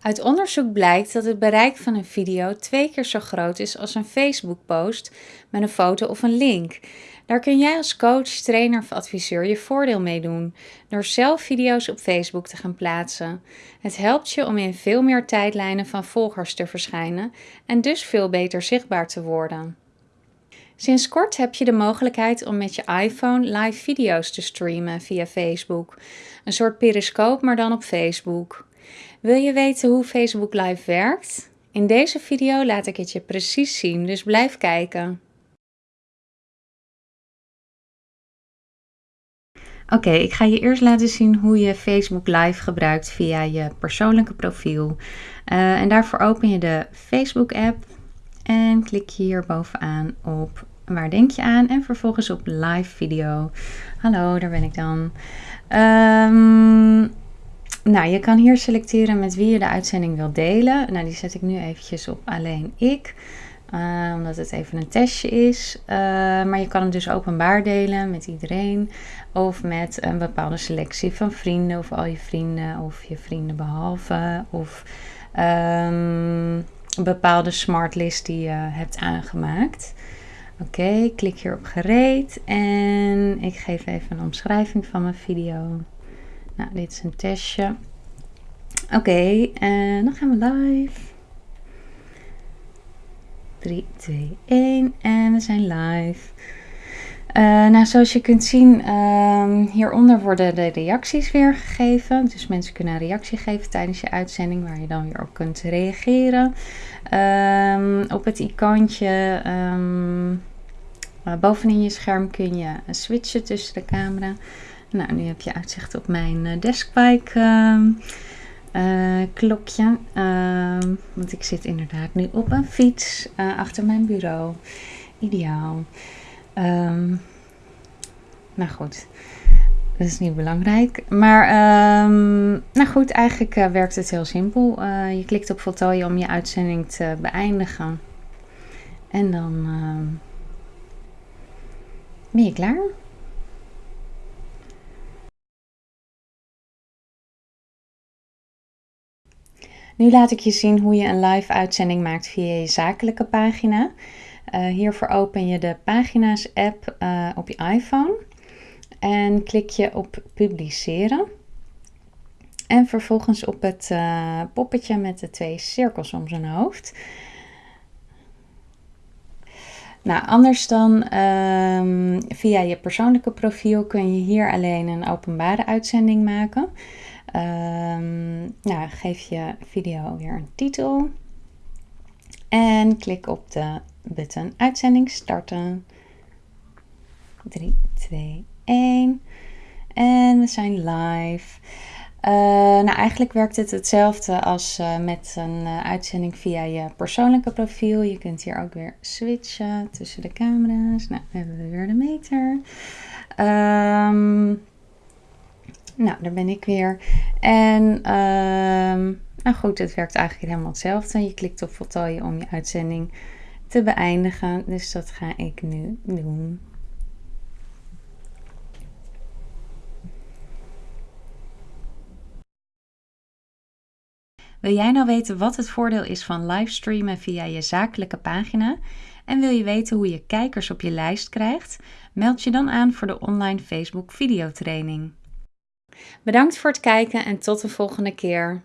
Uit onderzoek blijkt dat het bereik van een video twee keer zo groot is als een Facebook-post met een foto of een link. Daar kun jij als coach, trainer of adviseur je voordeel mee doen door zelf video's op Facebook te gaan plaatsen. Het helpt je om in veel meer tijdlijnen van volgers te verschijnen en dus veel beter zichtbaar te worden. Sinds kort heb je de mogelijkheid om met je iPhone live video's te streamen via Facebook. Een soort periscope, maar dan op Facebook. Wil je weten hoe Facebook Live werkt? In deze video laat ik het je precies zien, dus blijf kijken. Oké, ik ga je eerst laten zien hoe je Facebook Live gebruikt via je persoonlijke profiel. Uh, en daarvoor open je de Facebook app en klik je hier bovenaan op waar denk je aan en vervolgens op live video. Hallo, daar ben ik dan. Um, nou, je kan hier selecteren met wie je de uitzending wil delen. Nou, die zet ik nu eventjes op alleen ik. Uh, omdat het even een testje is. Uh, maar je kan hem dus openbaar delen met iedereen. Of met een bepaalde selectie van vrienden. Of al je vrienden. Of je vrienden behalve. Of um, een bepaalde smartlist die je hebt aangemaakt. Oké, klik hier op gereed. En ik geef even een omschrijving van mijn video. Nou, dit is een testje. Oké, en dan gaan we live. 3, 2, 1 en we zijn live. Uh, nou, zoals je kunt zien, um, hieronder worden de reacties weergegeven. Dus mensen kunnen een reactie geven tijdens je uitzending, waar je dan weer op kunt reageren. Um, op het icoontje um, bovenin je scherm kun je switchen tussen de camera. Nou, nu heb je uitzicht op mijn uh, deskbike uh, klokje. Ehm, want ik zit inderdaad nu op een fiets uh, achter mijn bureau. Ideaal. Um, nou goed, dat is niet belangrijk. Maar nou goed, eigenlijk werkt het heel simpel. je klikt op voltooien om je uitzending te beëindigen. En dan ben je klaar. Nu laat ik je zien hoe je een live uitzending maakt via je zakelijke pagina. Uh, hiervoor open je de pagina's app uh, op je iPhone en klik je op publiceren. En vervolgens op het uh, poppetje met de twee cirkels om zijn hoofd. Nou, anders dan um, via je persoonlijke profiel kun je hier alleen een openbare uitzending maken. Um, nou, geef je video weer een titel. En klik op de button uitzending starten. 3, 2, 1. En we zijn live. Uh, nou, eigenlijk werkt het hetzelfde als uh, met een uh, uitzending via je persoonlijke profiel. Je kunt hier ook weer switchen tussen de camera's. Nou, hebben we weer de meter. Um, nou, daar ben ik weer. En uh, nou goed, het werkt eigenlijk helemaal hetzelfde. Je klikt op voltooien om je uitzending te beëindigen. Dus dat ga ik nu doen. Wil jij nou weten wat het voordeel is van livestreamen via je zakelijke pagina? En wil je weten hoe je kijkers op je lijst krijgt? Meld je dan aan voor de online Facebook videotraining. Bedankt voor het kijken en tot de volgende keer.